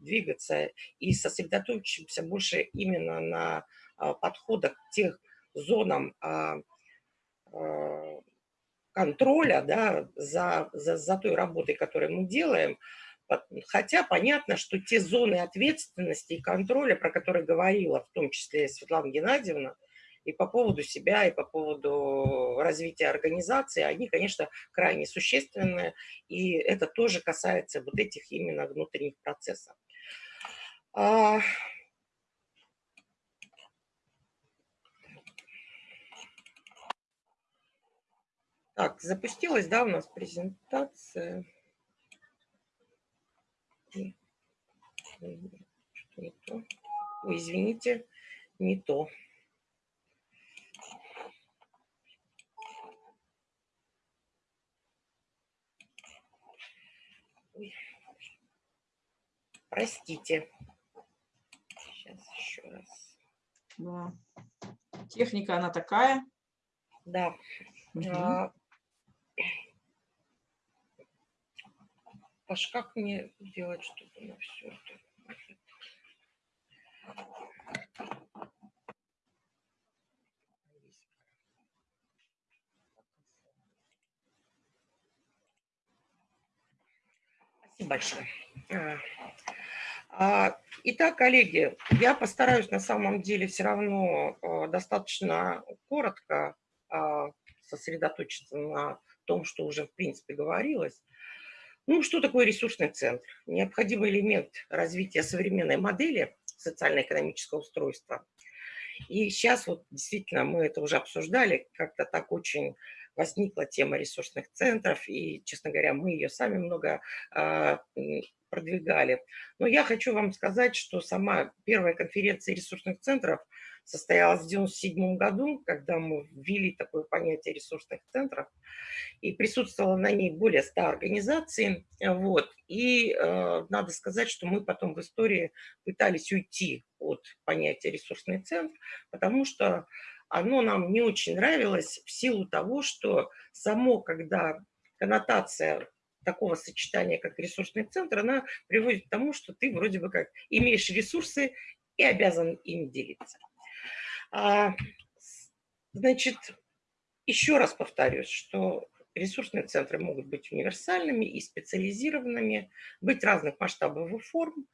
двигаться и сосредоточимся больше именно на а, подходах к тех зонам а, а, контроля да, за, за, за той работой, которую мы делаем, Хотя понятно, что те зоны ответственности и контроля, про которые говорила в том числе Светлана Геннадьевна, и по поводу себя, и по поводу развития организации, они, конечно, крайне существенны, и это тоже касается вот этих именно внутренних процессов. А, так, запустилась, да, у нас презентация. Что не то? Ой, извините, не то. Простите. Сейчас еще раз. Да. Техника, она такая. Да. Угу. А, Паш, как мне делать, чтобы на все это? Спасибо большое. А, а, итак, коллеги, я постараюсь на самом деле все равно а, достаточно коротко сосредоточиться на том, что уже в принципе говорилось. Ну, что такое ресурсный центр? Необходимый элемент развития современной модели социально-экономического устройства. И сейчас вот действительно мы это уже обсуждали, как-то так очень возникла тема ресурсных центров, и, честно говоря, мы ее сами много э, продвигали. Но я хочу вам сказать, что сама первая конференция ресурсных центров состоялась в 1997 году, когда мы ввели такое понятие ресурсных центров, и присутствовало на ней более 100 организаций. Вот. И э, надо сказать, что мы потом в истории пытались уйти от понятия ресурсный центр, потому что оно нам не очень нравилось в силу того, что само, когда коннотация такого сочетания, как ресурсный центр, она приводит к тому, что ты вроде бы как имеешь ресурсы и обязан ими делиться. А, значит, еще раз повторюсь, что ресурсные центры могут быть универсальными и специализированными, быть разных масштабов и форм,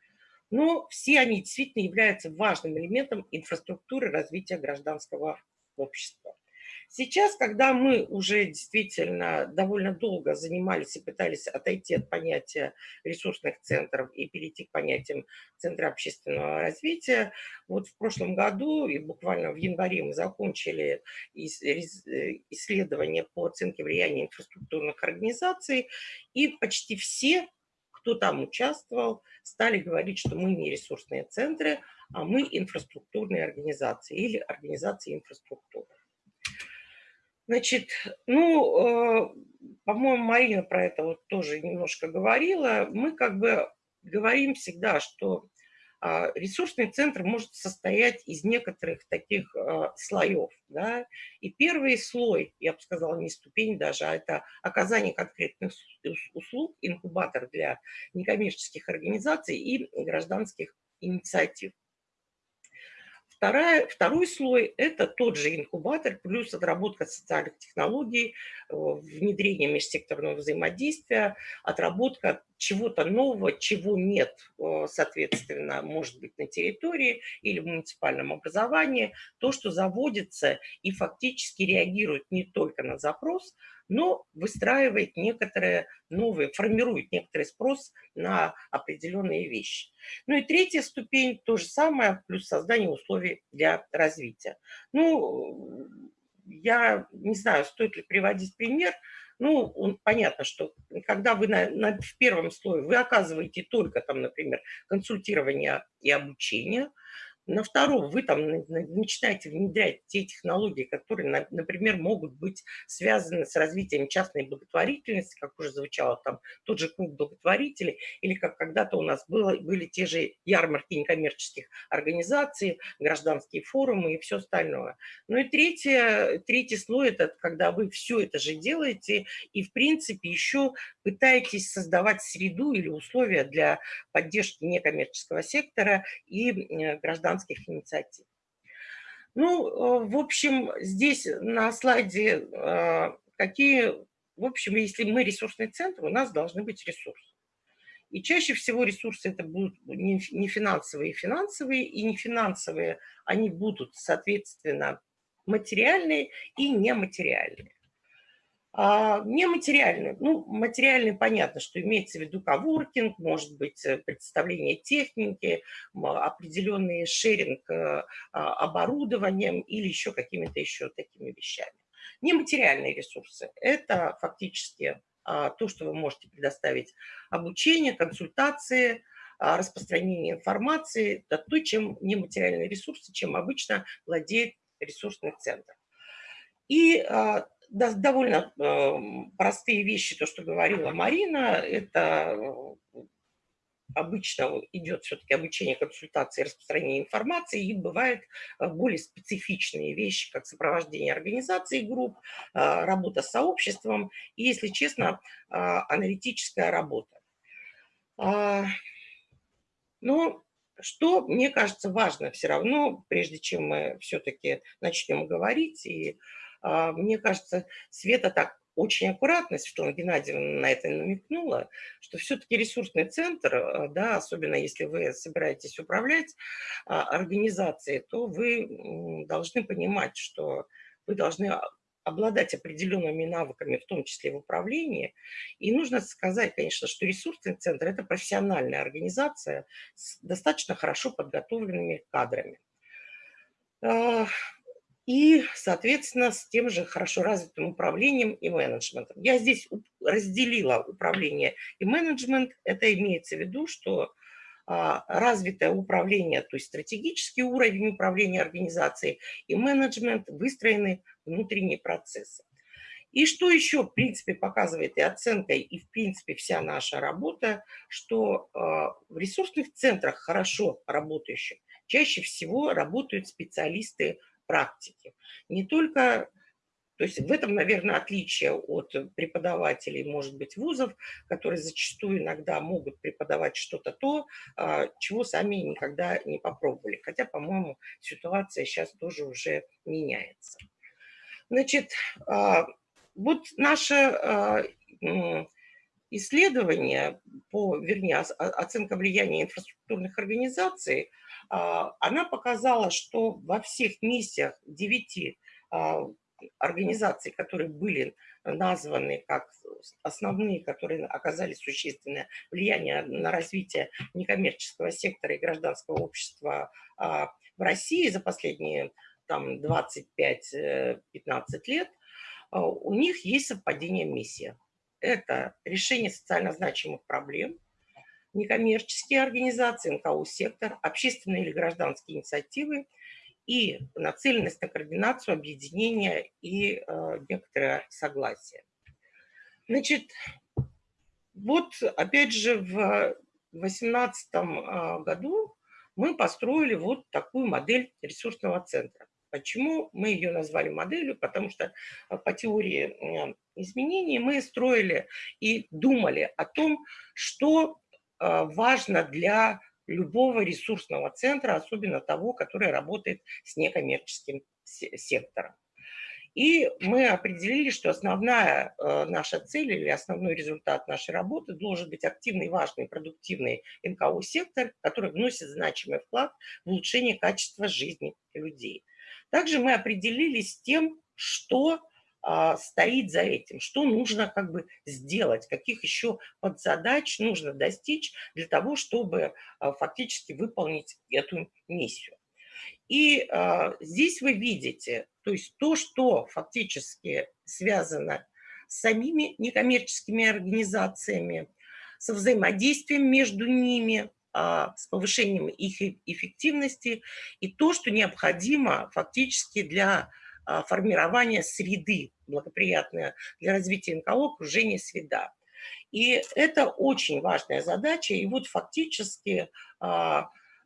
но все они действительно являются важным элементом инфраструктуры развития гражданского общества. Сейчас, когда мы уже действительно довольно долго занимались и пытались отойти от понятия ресурсных центров и перейти к понятиям Центра общественного развития, вот в прошлом году и буквально в январе мы закончили исследование по оценке влияния инфраструктурных организаций, и почти все кто там участвовал, стали говорить, что мы не ресурсные центры, а мы инфраструктурные организации или организации инфраструктуры. Значит, ну, э, по-моему, Марина про это вот тоже немножко говорила. Мы как бы говорим всегда, что ресурсный центр может состоять из некоторых таких э, слоев. Да? И первый слой, я бы сказала, не ступень даже, а это оказание конкретных услуг, инкубатор для некоммерческих организаций и гражданских инициатив. Вторая, второй слой – это тот же инкубатор, плюс отработка социальных технологий, э, внедрение межсекторного взаимодействия, отработка чего-то нового, чего нет, э, соответственно, может быть на территории или в муниципальном образовании, то, что заводится и фактически реагирует не только на запрос, но выстраивает некоторые новые, формирует некоторый спрос на определенные вещи. Ну и третья ступень, то же самое, плюс создание условий для развития. Ну, я не знаю, стоит ли приводить пример, ну, он, понятно, что когда вы на, на, в первом слое, вы оказываете только там, например, консультирование и обучение, на втором вы там начинаете внедрять те технологии, которые, например, могут быть связаны с развитием частной благотворительности, как уже звучало там, тот же клуб благотворителей, или как когда-то у нас было, были те же ярмарки некоммерческих организаций, гражданские форумы и все остальное. Ну и третье, третий слой – это когда вы все это же делаете и, в принципе, еще пытаетесь создавать среду или условия для поддержки некоммерческого сектора и гражданских гражданских инициатив. Ну, э, в общем, здесь на слайде э, какие, в общем, если мы ресурсный центр, у нас должны быть ресурсы. И чаще всего ресурсы это будут не финансовые финансовые, и не финансовые, они будут, соответственно, материальные и нематериальные. А, нематериальный. Ну, материальный понятно, что имеется в виду коворкинг, может быть, э, представление техники, определенный шеринг э, а, оборудованием или еще какими-то еще такими вещами. Нематериальные ресурсы – это фактически а, то, что вы можете предоставить обучение, консультации, распространение информации, это то, чем нематериальные ресурсы, чем обычно владеет ресурсный центр. И довольно эм, простые вещи, то, что говорила Марина, это э, обычно идет все-таки обучение, консультации, распространение информации, и бывают э, более специфичные вещи, как сопровождение организации групп, э, работа с сообществом и, если честно, аналитическая работа. А, но что, мне кажется, важно все равно, прежде чем мы все-таки начнем говорить и мне кажется, Света так очень аккуратно, Светлана Геннадьевна на это намекнула, что все-таки ресурсный центр, а, да, особенно если вы собираетесь управлять а, организацией, то вы должны понимать, что вы должны обладать определенными навыками, в том числе в управлении. И нужно сказать, конечно, что ресурсный центр – это профессиональная организация с достаточно хорошо подготовленными кадрами и, соответственно, с тем же хорошо развитым управлением и менеджментом. Я здесь разделила управление и менеджмент. Это имеется в виду, что а, развитое управление, то есть стратегический уровень управления организацией и менеджмент, выстроены внутренние процессы. И что еще, в принципе, показывает и оценка, и, в принципе, вся наша работа, что а, в ресурсных центрах хорошо работающих чаще всего работают специалисты практики. Не только, то есть в этом, наверное, отличие от преподавателей, может быть, вузов, которые зачастую иногда могут преподавать что-то то, а, чего сами никогда не попробовали. Хотя, по-моему, ситуация сейчас тоже уже меняется. Значит, а, вот наше а, исследование по, вернее, оценка влияния инфраструктурных организаций – она показала, что во всех миссиях девяти а, организаций, которые были названы как основные, которые оказали сусущественное влияние на развитие некоммерческого сектора и гражданского общества а, в России за последние там, 25-15 э, лет, у них есть совпадение миссии. Это решение социально значимых проблем, некоммерческие организации, НКО-сектор, общественные или гражданские инициативы и нацеленность на координацию, объединение и э, некоторое согласие. Значит, вот опять же в 2018 э, году мы построили вот такую модель ресурсного центра. Почему мы ее назвали моделью? Потому что э, по теории э, изменений мы строили и думали о том, что важно для любого ресурсного центра, особенно того, который работает с некоммерческим сектором. И мы определили, что основная э, наша цель или основной результат нашей работы должен быть активный, важный, продуктивный НКО-сектор, который вносит значимый вклад в улучшение качества жизни людей. Также мы определились тем, что а, стоит за этим, что нужно как бы сделать, каких еще подзадач нужно достичь для того, чтобы а, фактически выполнить эту миссию. И а, здесь вы видите, то есть то, что фактически связано с самими некоммерческими организациями, со взаимодействием между ними, с повышением их эффективности и то, что необходимо фактически для формирования среды благоприятной для развития НКО, окружения среда. И это очень важная задача. И вот фактически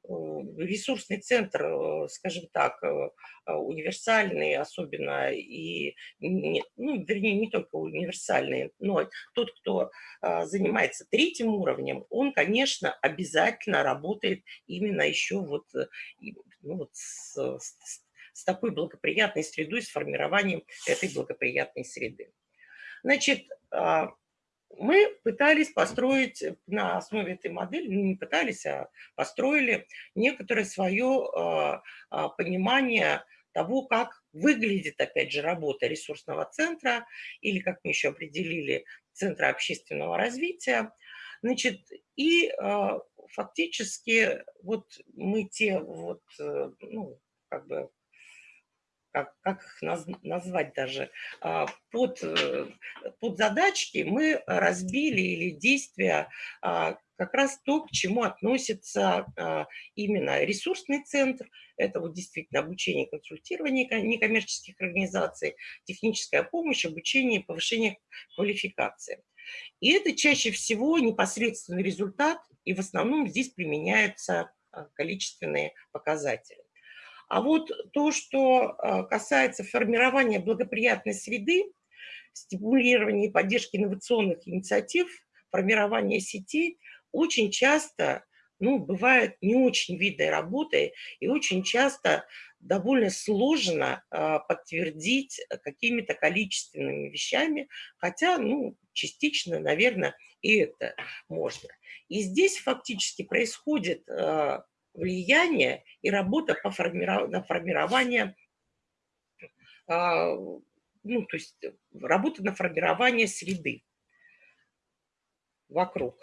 ресурсный центр, э, скажем так, э, э, универсальный особенно, и, ну, вернее, не только универсальный, но тот, кто занимается третьим уровнем, он, конечно, обязательно работает именно еще вот, ну, вот с, с, с такой благоприятной средой, с формированием этой благоприятной среды. Значит, а, мы пытались построить на основе этой модели, ну не пытались, а построили некоторое свое а, а, понимание того, как выглядит, опять же, работа ресурсного центра или, как мы еще определили, Центра общественного развития. Значит, и фактически вот мы те вот, э, ну, как бы как, как их наз, назвать даже, а, под, э, под задачки мы разбили или действия а, как раз то, к чему относится а, именно ресурсный центр, это вот действительно обучение и консультирование некоммерческих организаций, техническая помощь, обучение и повышение квалификации. И это чаще всего непосредственный результат, и в основном здесь применяются количественные показатели. А вот то, что а, касается формирования благоприятной среды, стимулирования и поддержки инновационных инициатив, формирования сетей, очень часто ну, бывает не очень видной работой и очень часто довольно сложно э, подтвердить какими-то количественными вещами, хотя, ну, частично, наверное, и это можно. И здесь фактически происходит э, влияние и работа по формиров... на формирование, а, ну, то есть работа на формирование среды вокруг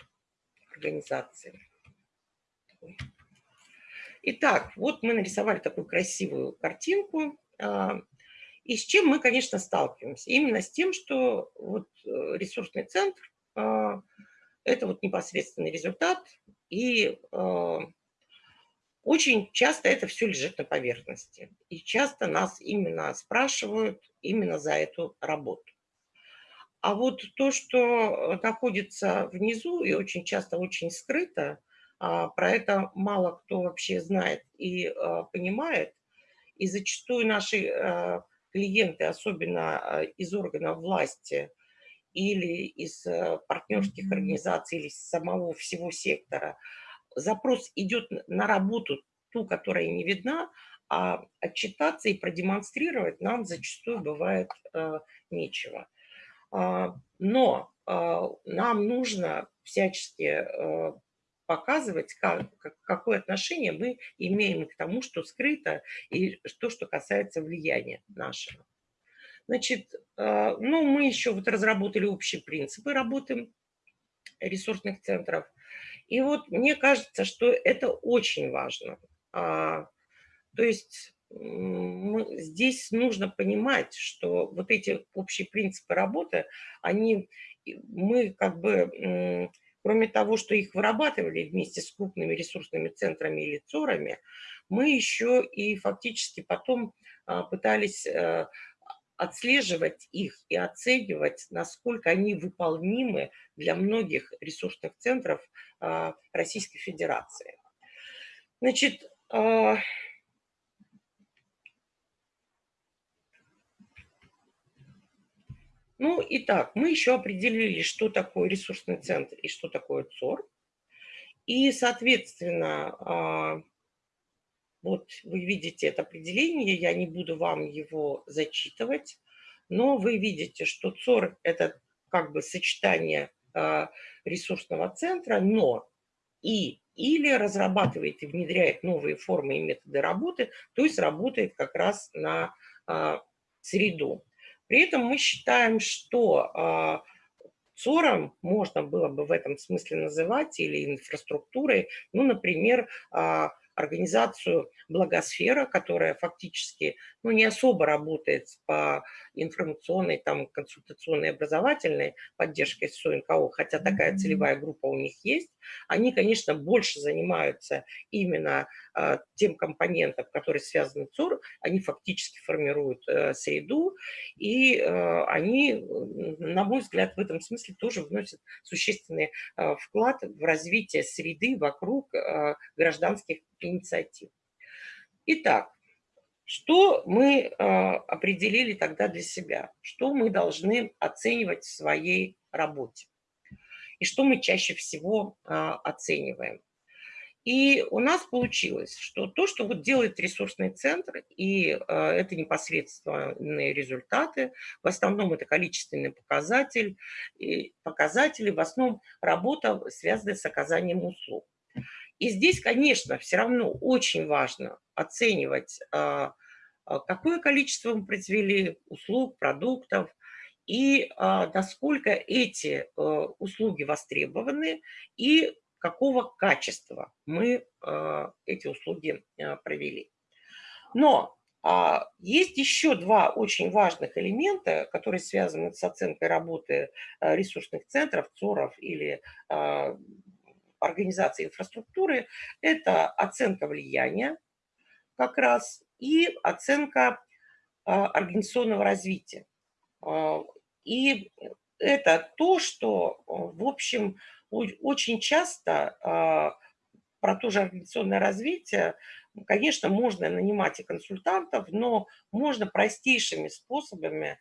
организации. Итак, вот мы нарисовали такую красивую картинку. А, и с чем мы, конечно, сталкиваемся? Именно с тем, что вот э, ресурсный центр а, – это вот непосредственный результат, и очень часто это все лежит на поверхности. И часто нас именно спрашивают именно за эту работу. А вот то, что находится внизу и очень часто очень скрыто, а, про это мало кто вообще знает и а, понимает. И зачастую наши а, клиенты, особенно из органов власти или из партнерских организаций, или из самого всего сектора – запрос идет на работу, ту, которая не видна, а отчитаться и продемонстрировать нам зачастую бывает э, нечего. А, но э, нам нужно всячески э, показывать, как, какое отношение мы имеем к тому, что скрыто, и то, что касается влияния нашего. Значит, э, ну, мы еще вот разработали общие принципы работы ресурсных центров. И вот мне кажется, что это очень важно. А, то есть здесь нужно понимать, что вот эти общие принципы работы, они, мы как бы, кроме того, что их вырабатывали вместе с крупными ресурсными центрами или ЦОРами, мы еще и фактически потом а, пытались э, отслеживать их и оценивать, насколько они выполнимы для многих ресурсных центров а, Российской Федерации. Значит, а, ну и так, мы еще определили, что такое ресурсный центр и что такое ЦОР. И, соответственно, а, вот вы видите это определение, я не буду вам его зачитывать, но вы видите, что ЦОР – это как бы сочетание э, ресурсного центра, но и или разрабатывает и внедряет новые формы и методы работы, то есть работает как раз на э, среду. При этом мы считаем, что э, ЦОРом можно было бы в этом смысле называть или инфраструктурой, ну, например, организацию «Благосфера», которая фактически ну, не особо работает по информационной, там, консультационной, образовательной поддержке СОНКО, хотя такая целевая группа у них есть. Они, конечно, больше занимаются именно тем компонентом, который связан с ЦОР. Они фактически формируют э, среду, и э, они, на мой взгляд, в этом смысле тоже вносят существенный э, вклад в развитие среды вокруг гражданских инициатив. Итак, что мы определили тогда для себя? Что мы должны оценивать в своей работе? И что мы чаще всего оцениваем? И у нас получилось, что то, что вот делает ресурсный центр, и э, это непосредственные результаты, в основном это количественный показатель, и показатели, в основном работа, связанная с оказанием услуг. И здесь, конечно, все равно очень важно оценивать, а, какое количество мы произвели услуг, продуктов, и а, насколько эти услуги востребованы, и какого качества мы эти услуги провели. Но есть еще два очень важных элемента, которые связаны с оценкой работы ресурсных центров, ЦОРов или организации инфраструктуры – это оценка влияния как раз и оценка а, организационного развития. А, и это то, что, в общем, очень часто а, про то же организационное развитие, конечно, можно нанимать и консультантов, но можно простейшими способами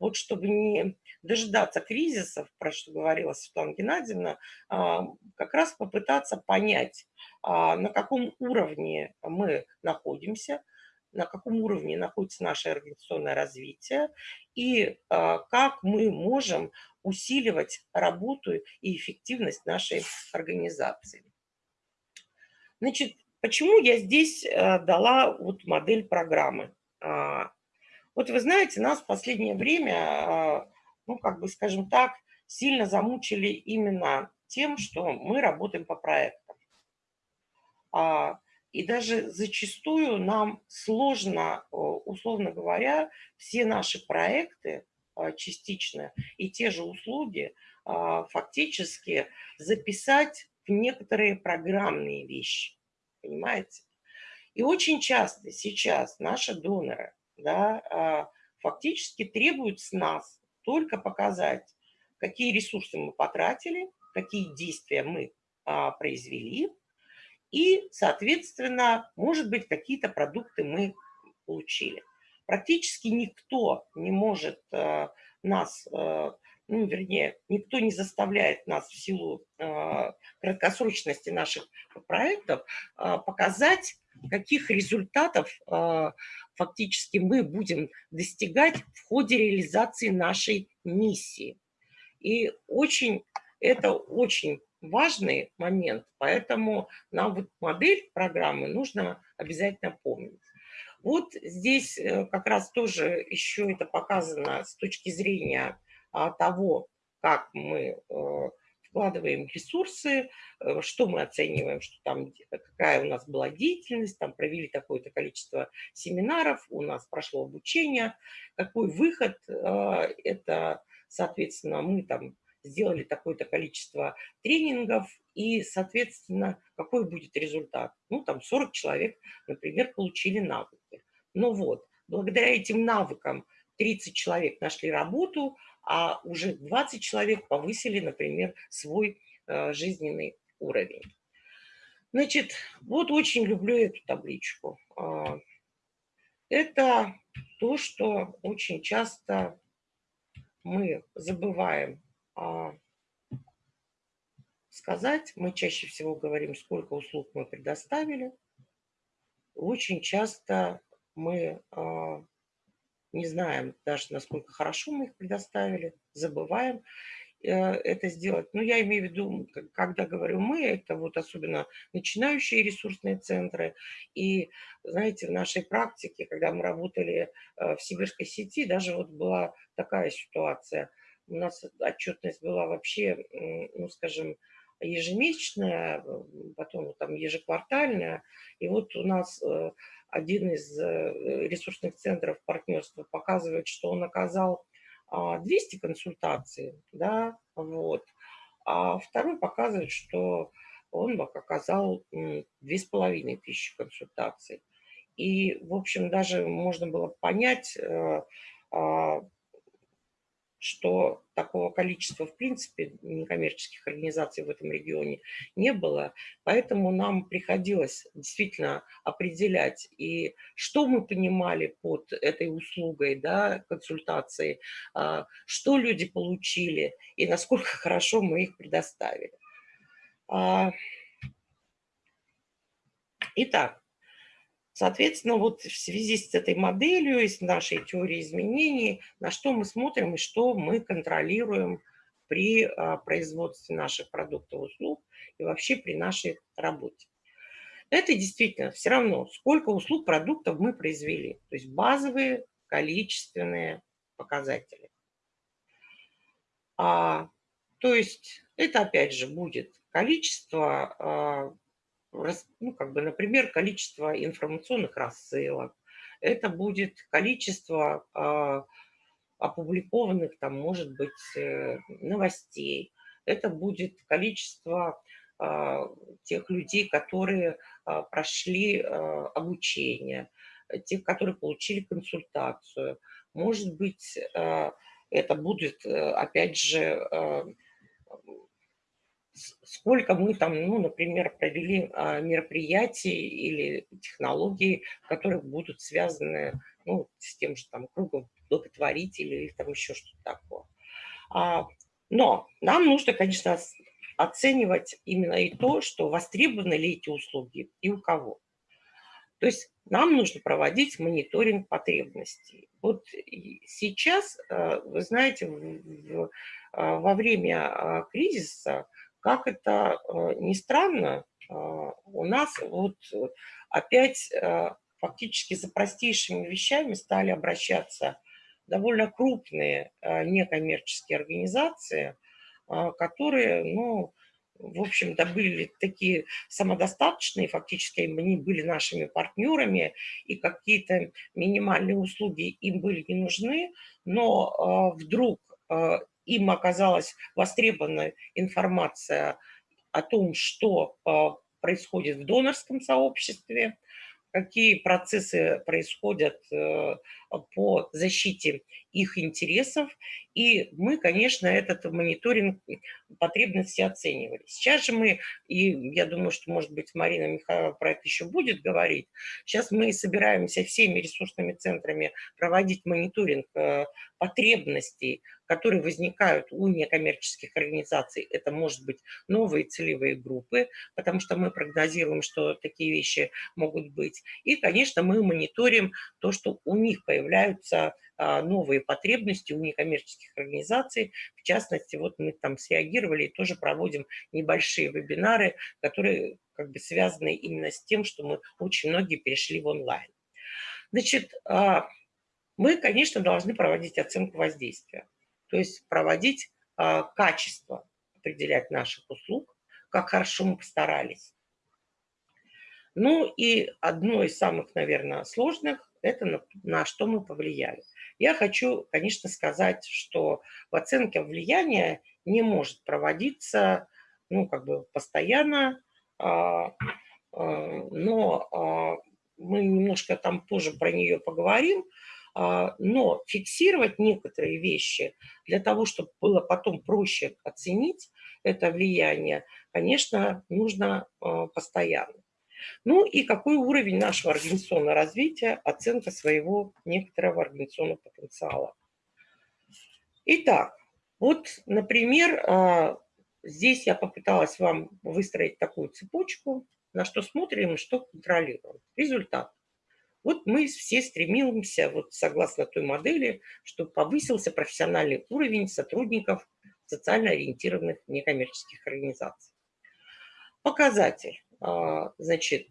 вот чтобы не дожидаться кризисов, про что говорила Светлана Геннадьевна, а, как раз попытаться понять, а, на каком уровне мы находимся, на каком уровне находится наше организационное развитие и а, как мы можем усиливать работу и эффективность нашей организации. Значит, почему я здесь э, дала вот модель программы? Вот вы знаете, нас в последнее время, а, ну, как бы, скажем так, сильно замучили именно тем, что мы работаем по проектам. А, и даже зачастую нам сложно, условно говоря, все наши проекты а, частично и те же услуги фактически записать в некоторые программные вещи. Понимаете? И очень часто сейчас наши доноры да, а, фактически требуют с нас только показать, какие ресурсы мы потратили, какие действия мы а, произвели, и, соответственно, может быть, какие-то продукты мы получили. Практически никто не может а, нас, ну, вернее, никто не заставляет нас в силу краткосрочности наших проектов показать, каких результатов фактически мы будем достигать в ходе реализации нашей миссии. И очень, это очень важный момент, поэтому нам вот модель программы нужно обязательно помнить. Вот здесь э, как раз тоже еще это показано с точки зрения а, того, как мы э, вкладываем ресурсы, э, что мы оцениваем, что там, какая у нас была деятельность, там провели такое-то количество семинаров, у нас прошло обучение, какой выход, это, соответственно, мы там сделали такое-то количество тренингов, и, соответственно, какой будет результат? Ну, там 40 человек, например, получили навыки. Но вот, благодаря этим навыкам 30 человек нашли работу, а уже 20 человек повысили, например, свой э, жизненный уровень. Значит, вот очень люблю эту табличку. А, это то, что очень часто мы забываем сказать. Мы чаще всего говорим, сколько услуг мы предоставили. Очень часто мы а, не знаем даже, насколько хорошо мы их предоставили, забываем э, это сделать. Но я имею в виду, когда говорю мы, это вот особенно начинающие ресурсные центры. И, знаете, в нашей практике, когда мы работали э, в сибирской сети, даже вот была такая ситуация. У нас отчетность была вообще, ну, скажем, ежемесячная, потом там ежеквартальная. И вот у нас э, один из э, ресурсных центров партнерства показывает, что он оказал 200 а, консультаций, да, вот. А второй показывает, что он оказал 2500 консультаций. И, в общем, даже можно было понять, э, а, что такого количества, в принципе, некоммерческих организаций в этом регионе не было. Поэтому нам приходилось действительно определять, и что мы понимали под этой услугой, да, консультации, а, что люди получили и насколько хорошо мы их предоставили. А, итак, Соответственно, вот в связи с этой моделью и с нашей теорией изменений, на что мы смотрим и что мы контролируем при а, производстве наших продуктов услуг и вообще при нашей работе. Это действительно все равно, сколько услуг, продуктов мы произвели. То есть базовые количественные показатели. А, то есть это опять же будет количество а, ну, как бы, например, количество информационных рассылок, это будет количество э, опубликованных, там, может быть, э, новостей, это будет количество э, тех людей, которые э, прошли э, обучение, тех, которые получили консультацию. Может быть, э, это будет, э, опять же, э, сколько мы там, ну, например, провели а, мероприятий или технологий, которые будут связаны ну, с тем же там кругом благотворителей или там еще что-то такое. А, но нам нужно, конечно, оценивать именно и то, что востребованы ли эти услуги и у кого. То есть нам нужно проводить мониторинг потребностей. Вот сейчас, э, вы знаете, во время кризиса как это э, ни странно, э, у нас вот опять э, фактически за простейшими вещами стали обращаться довольно крупные некоммерческие организации, которые, ну, в общем-то, были такие самодостаточные, фактически они были нашими партнерами, и какие-то минимальные услуги им были не нужны, но вдруг им оказалась востребована информация о том, что а, происходит в донорском сообществе, какие процессы происходят э, по защите их интересов. И мы, конечно, этот мониторинг потребности оценивали. Сейчас же мы, и я думаю, что, может быть, Марина Михайлова про это еще будет говорить, сейчас мы собираемся всеми ресурсными центрами проводить мониторинг э, потребностей которые возникают у некоммерческих организаций. Это может быть новые целевые группы, потому что мы прогнозируем, что такие вещи могут быть. И, конечно, мы мониторим то, что у них появляются а, новые потребности у некоммерческих организаций. В частности, вот мы там среагировали и тоже проводим небольшие вебинары, которые как бы связаны именно с тем, что мы очень многие перешли в онлайн. Значит, а, мы, конечно, должны проводить оценку воздействия то есть проводить а, качество, определять наших услуг, как хорошо мы постарались. Ну и одно из самых, наверное, сложных – это на, на что мы повлияли. Я хочу, конечно, сказать, что в оценке влияния не может проводиться, ну, как бы постоянно, а, а, но а, мы немножко там позже про нее поговорим, но фиксировать некоторые вещи для того, чтобы было потом проще оценить это влияние, конечно, нужно а, постоянно. Ну и какой уровень нашего организационного развития, оценка своего некоторого организационного потенциала. Итак, вот, например, а, здесь я попыталась вам выстроить такую цепочку, на что смотрим и что контролируем. Результат. Вот мы все стремимся, вот согласно той модели, чтобы повысился профессиональный уровень сотрудников социально ориентированных некоммерческих организаций. Показатель, а, значит,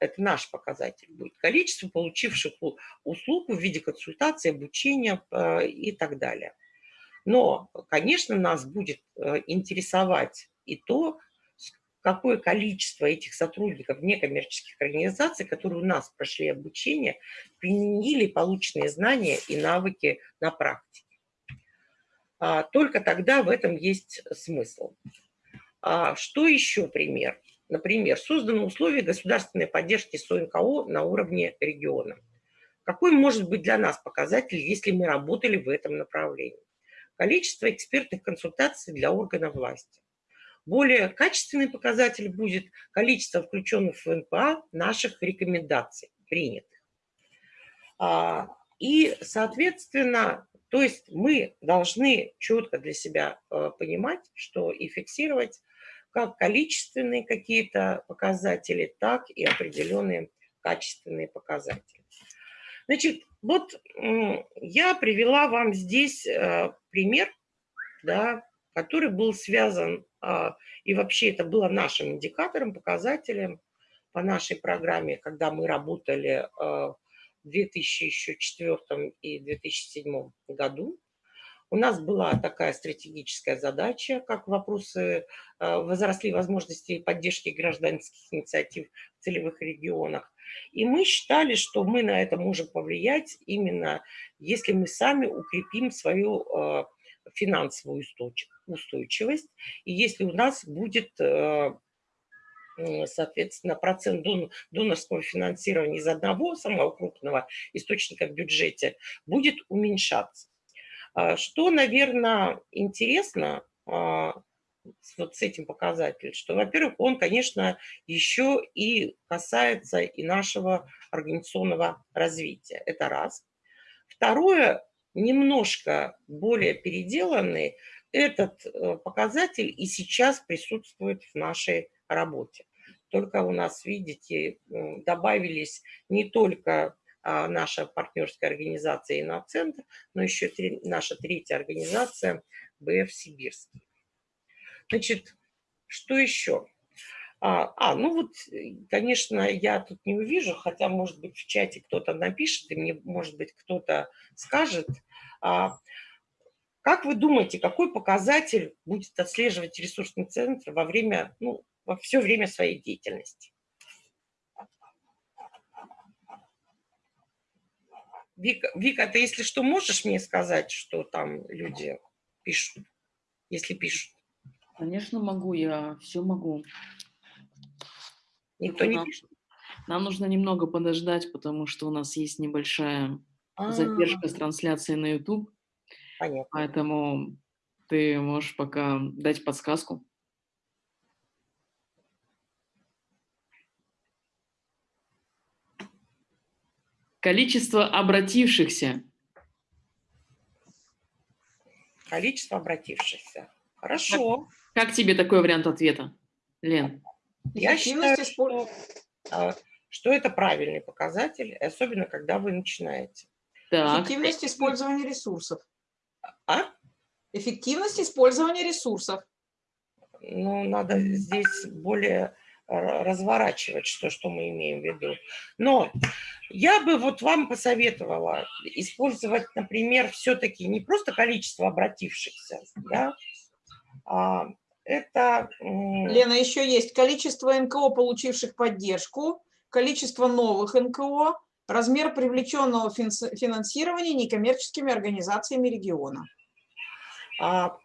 это наш показатель будет, количество получивших услуг в виде консультации, обучения а, и так далее. Но, конечно, нас будет э, интересовать и то, какое количество этих сотрудников некоммерческих организаций, которые у нас прошли обучение, применили полученные знания и навыки на практике. А, только тогда в этом есть смысл. А, что еще пример? Например, созданы условия государственной поддержки СОНКО на уровне региона. Какой может быть для нас показатель, если мы работали в этом направлении? Количество экспертных консультаций для органов власти. Более качественный показатель будет количество включенных в НПА наших рекомендаций, принятых. А, и, соответственно, то есть мы должны четко для себя э, понимать, что и фиксировать как количественные какие-то показатели, так и определенные качественные показатели. Значит, вот я привела вам здесь э, пример, да, который был связан, а, и вообще это было нашим индикатором, показателем по нашей программе, когда мы работали а, в 2004 и 2007 году. У нас была такая стратегическая задача, как вопросы а, возросли возможности поддержки гражданских инициатив в целевых регионах. И мы считали, что мы на это можем повлиять именно если мы сами укрепим свою финансовую устойчивость. И если у нас будет, э, соответственно, процент донорского финансирования из одного самого крупного источника в бюджете будет уменьшаться. А что, наверное, интересно а, вот с этим показателем, что, во-первых, он, конечно, еще и касается и нашего организационного развития. Это раз. Второе, немножко более переделанный, этот э, показатель и сейчас присутствует в нашей работе. Только у нас, видите, добавились не только а, наша партнерская организация «Иноцентр», но еще наша третья организация «БФ Сибирский». Значит, что еще? А, а, ну вот, э, конечно, я тут не увижу, хотя, может быть, в чате кто-то напишет, и мне, может быть, кто-то скажет. А, как вы думаете, какой показатель будет отслеживать ресурсный центр во время, ну, во все время своей деятельности? Вика, Вика, ты, если что, можешь мне сказать, что там люди пишут, если пишут? Конечно, могу, я все могу. Никто не пишет? Нам нужно немного подождать, потому что у нас есть небольшая а -а -а. задержка с трансляцией на YouTube. Понятно. Поэтому ты можешь пока дать подсказку. Количество обратившихся. Количество обратившихся. Хорошо. Как, как тебе такой вариант ответа, Лен? Я считаю, что, а, что это правильный показатель, особенно когда вы начинаете. Так. Эффективность использования ресурсов. А? Эффективность использования ресурсов. Ну, надо здесь более разворачивать, что, что мы имеем в виду. Но я бы вот вам посоветовала использовать, например, все-таки не просто количество обратившихся, да, а это... Лена, еще есть количество НКО, получивших поддержку, количество новых НКО, размер привлеченного финансирования некоммерческими организациями региона. А,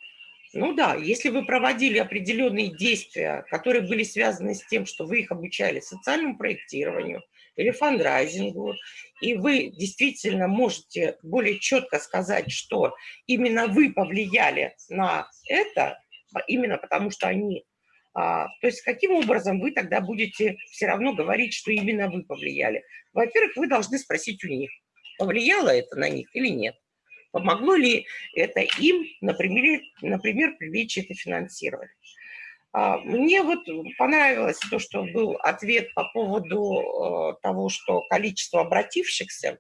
ну да, если вы проводили определенные действия, которые были связаны с тем, что вы их обучали социальному проектированию или фандрайзингу, и вы действительно можете более четко сказать, что именно вы повлияли на это, именно потому что они... А, то есть каким образом вы тогда будете все равно говорить, что именно вы повлияли? Во-первых, вы должны спросить у них, повлияло это на них или нет. Помогло ли это им, например, например привлечь это финансирование. А, мне вот понравилось то, что был ответ по поводу э, того, что количество обратившихся.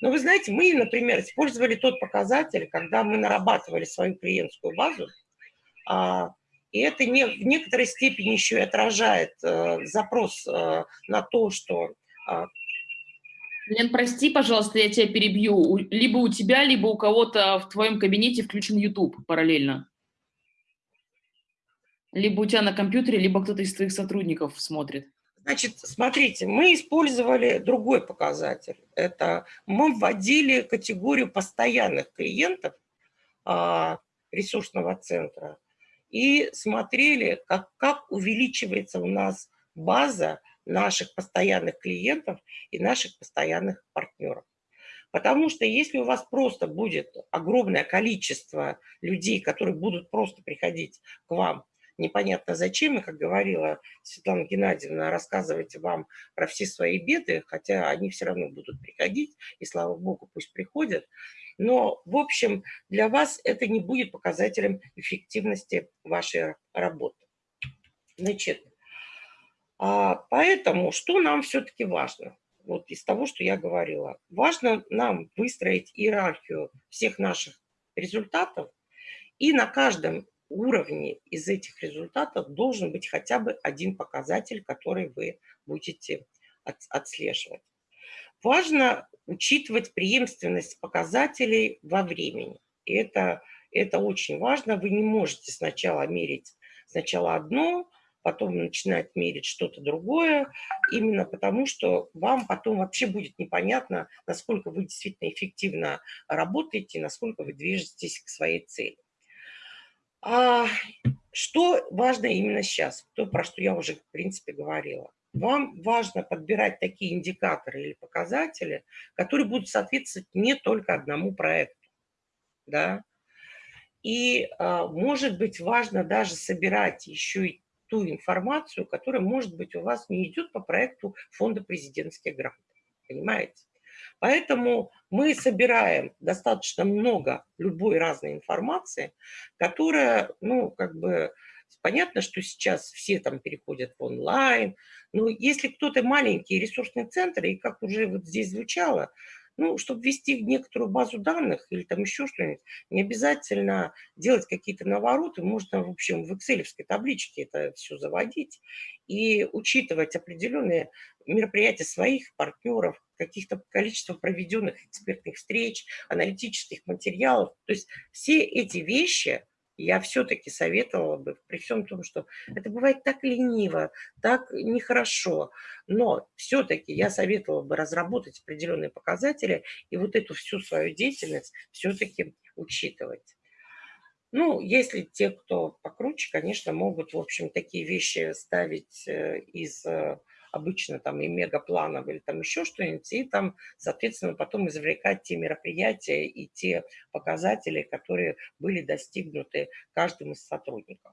Но вы знаете, мы, например, использовали тот показатель, когда мы нарабатывали свою клиентскую базу, и это не, в некоторой степени еще и отражает э, запрос э, на то, что... Э, Лен, прости, пожалуйста, я тебя перебью. Либо у тебя, либо у кого-то в твоем кабинете включен YouTube параллельно. Либо у тебя на компьютере, либо кто-то из твоих сотрудников смотрит. Значит, смотрите, мы использовали другой показатель. Это мы вводили категорию постоянных клиентов а, ресурсного центра и смотрели, как, как увеличивается у нас база наших постоянных клиентов и наших постоянных партнеров. Потому что если у вас просто будет огромное количество людей, которые будут просто приходить к вам непонятно зачем, и, как говорила Светлана Геннадьевна, рассказывать вам про все свои беды, хотя они все равно будут приходить, и слава богу, пусть приходят. Но, в общем, для вас это не будет показателем эффективности вашей работы. Значит, а, поэтому что нам все-таки важно? Вот из того, что я говорила. Важно нам выстроить иерархию всех наших результатов и на каждом уровне из этих результатов должен быть хотя бы один показатель, который вы будете отслеживать. Важно учитывать преемственность показателей во времени. И это, это очень важно. Вы не можете сначала мерить сначала одно, потом начинать мерить что-то другое, именно потому что вам потом вообще будет непонятно, насколько вы действительно эффективно работаете, насколько вы движетесь к своей цели. А что важно именно сейчас? То, про что я уже, в принципе, говорила. Вам важно подбирать такие индикаторы или показатели, которые будут соответствовать не только одному проекту. Да? И, а, может быть, важно даже собирать еще и ту информацию, которая, может быть, у вас не идет по проекту фонда президентских грантов. Понимаете? Поэтому мы собираем достаточно много любой разной информации, которая, ну, как бы, понятно, что сейчас все там переходят в онлайн, но если кто-то маленький ресурсный центр, и как уже вот здесь звучало, ну, чтобы ввести некоторую базу данных или там еще что-нибудь, не обязательно делать какие-то навороты, можно, в общем, в excel табличке это все заводить и учитывать определенные мероприятия своих партнеров, каких-то количество проведенных экспертных встреч, аналитических материалов. То есть все эти вещи я все-таки советовала бы, при всем том, что это бывает так лениво, так нехорошо, но все-таки я советовала бы разработать определенные показатели и вот эту всю свою деятельность все-таки учитывать. Ну, если те, кто покруче, конечно, могут, в общем, такие вещи ставить э, из э, обычно там и мегапланов или там еще что-нибудь, и там, соответственно, потом извлекать те мероприятия и те показатели, которые были достигнуты каждым из сотрудников.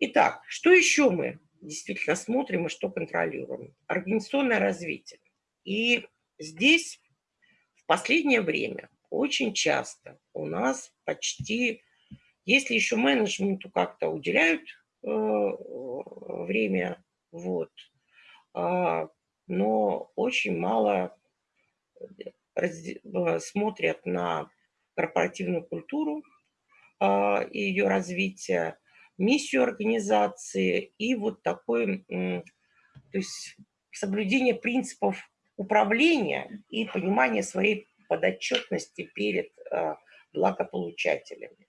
Итак, что еще мы действительно смотрим и что контролируем? Организационное развитие. И здесь в последнее время очень часто у нас почти, если еще менеджменту как-то уделяют э, время, вот, но очень мало э, смотрят на корпоративную культуру а, и ее развитие, миссию организации и вот такое, то есть соблюдение принципов управления и понимание своей подотчетности перед а, благополучателями.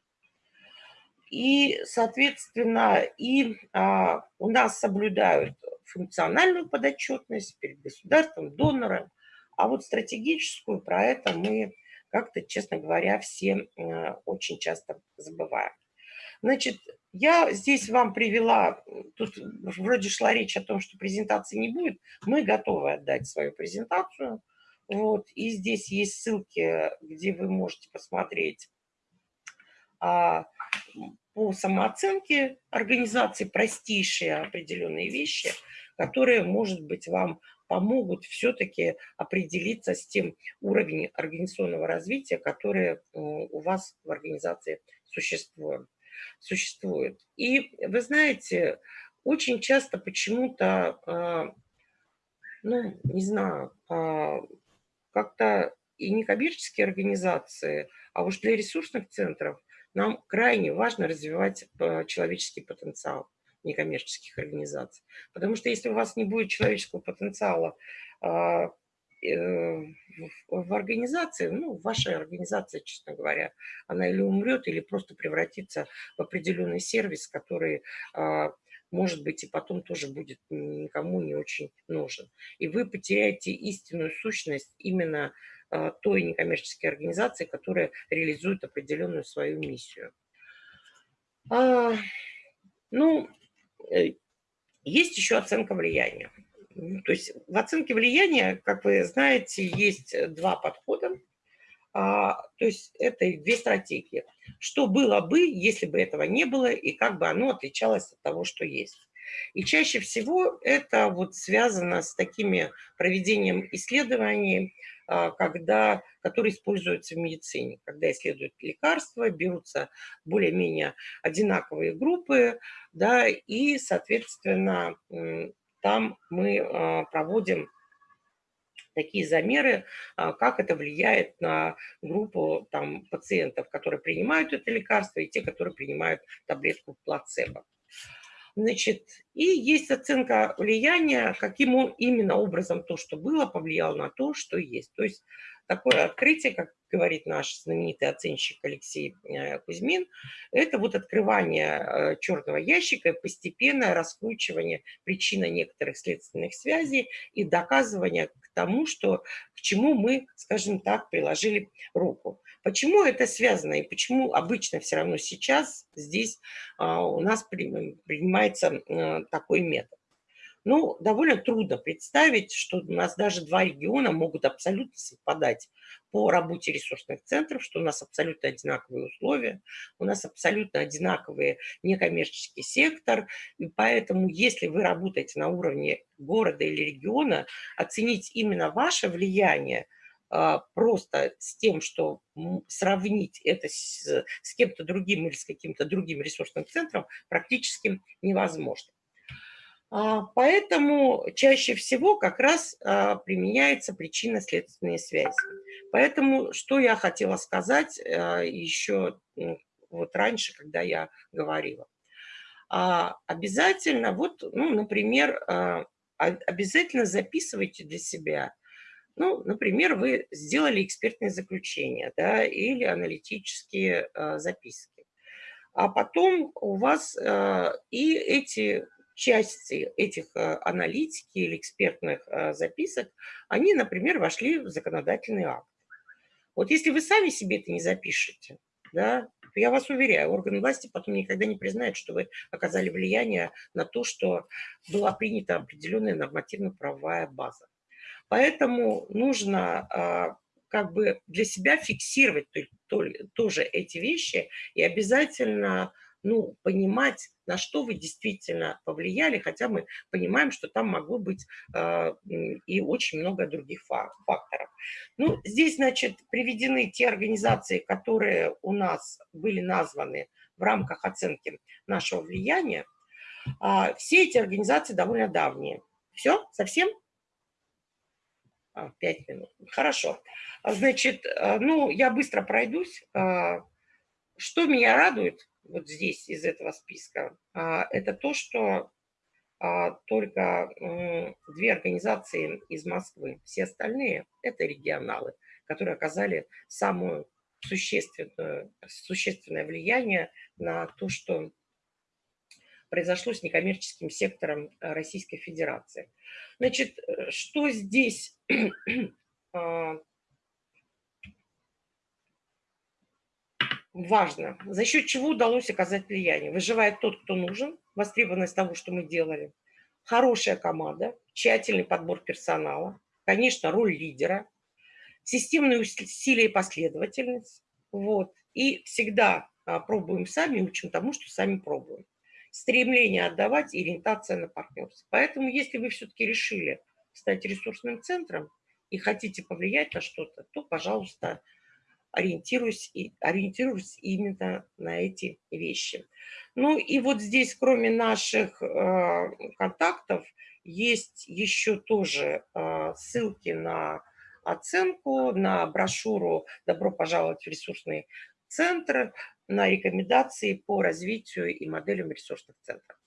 И, соответственно, и а, у нас соблюдают функциональную подотчетность перед государством, донором, а вот стратегическую про это мы как-то, честно говоря, все э, очень часто забываем. Значит, я здесь вам привела, тут вроде шла речь о том, что презентации не будет, мы готовы отдать свою презентацию. Вот, и здесь есть ссылки, где вы можете посмотреть а, по самооценке организации простейшие определенные вещи – которые, может быть, вам помогут все-таки определиться с тем уровнем организационного развития, который у вас в организации существует. существует. И вы знаете, очень часто почему-то, а, ну, не знаю, а, как-то и некоммерческие организации, а уж для ресурсных центров нам крайне важно развивать э, человеческий потенциал некоммерческих организаций. Потому что если у вас не будет человеческого потенциала, а, э, в организации, ну, ваша организация, честно говоря, она или умрет, или просто превратится в определенный сервис, который, а, может быть, и потом тоже будет никому не очень нужен. И вы потеряете истинную сущность именно той некоммерческой организации, которая реализует определенную свою миссию. А, ну, э, есть еще оценка влияния. То есть в оценке влияния, как вы знаете, есть два подхода. А, то есть это две стратегии. Что было бы, если бы этого не было, и как бы оно отличалось от того, что есть. И чаще всего это вот связано с такими проведением исследований, а, когда, которые используются в медицине. Когда исследуют лекарства, берутся более-менее одинаковые группы, да, и, соответственно, там мы а, проводим такие замеры, а, как это влияет на группу там, пациентов, которые принимают это лекарство, и те, которые принимают таблетку плацебо. Значит, и есть оценка влияния, каким именно образом то, что было, повлияло на то, что есть. То есть такое открытие, как говорит наш знаменитый оценщик Алексей э, Кузьмин, это вот открывание э, черного ящика постепенное раскручивание причины некоторых следственных связей и доказывание к тому, что, к чему мы, скажем так, приложили руку. Почему это связано и почему обычно все равно сейчас здесь а, у нас принимается э, такой метод? Ну, довольно трудно представить, что у нас даже два региона могут абсолютно совпадать по работе ресурсных центров, что у нас абсолютно одинаковые условия, у нас абсолютно одинаковый некоммерческий сектор. И поэтому, если вы работаете на уровне города или региона, оценить именно ваше влияние просто с тем, что сравнить это с, с кем-то другим или с каким-то другим ресурсным центром практически невозможно. А, поэтому чаще всего как раз а, применяется причинно-следственные связи. Поэтому что я хотела сказать а, еще вот раньше, когда я говорила. Обязательно, вот, ну, например, обязательно записывайте для себя ну, например, вы сделали экспертное заключение да, или аналитические э, записки. А потом у вас э, и эти части этих э, аналитики или экспертных э, записок, они, например, вошли в законодательный акт. Вот если вы сами себе это не запишете, да, я вас уверяю, органы власти потом никогда не признают, что вы оказали влияние на то, что была принята определенная нормативно-правовая база. Поэтому нужно а, как бы для себя фиксировать тоже эти вещи и обязательно ну, понимать, на что вы действительно повлияли, хотя мы понимаем, что там могло быть э, и очень много других факторов. Ну, здесь, значит, приведены те организации, которые у нас были названы в рамках оценки нашего влияния. А, все эти организации довольно давние. Все? Совсем? А, пять минут. Хорошо. Значит, э, ну, я быстро пройдусь. А, что меня радует, вот здесь из этого списка, а, это то, что только две организации из Москвы, все остальные – это регионалы, которые оказали самое существенное, существенное влияние на то, что произошло с некоммерческим сектором Российской Федерации. Значит, э, что здесь а, важно, за счет чего удалось оказать влияние. Выживает тот, кто нужен, востребованность того, что мы делали, хорошая команда, тщательный подбор персонала, конечно, роль лидера, системные усилия и последовательность. Вот. И всегда а, пробуем сами, учим тому, что сами пробуем. Стремление отдавать и ориентация на партнерство. Поэтому, если вы все-таки решили стать ресурсным центром и хотите повлиять на что-то, то, пожалуйста, ориентируюсь, и, ориентируюсь именно на эти вещи. Ну и вот здесь, кроме наших э, контактов, есть еще тоже э, ссылки на оценку, на брошюру «Добро пожаловать в ресурсный центр», на рекомендации по развитию и моделям ресурсных центров.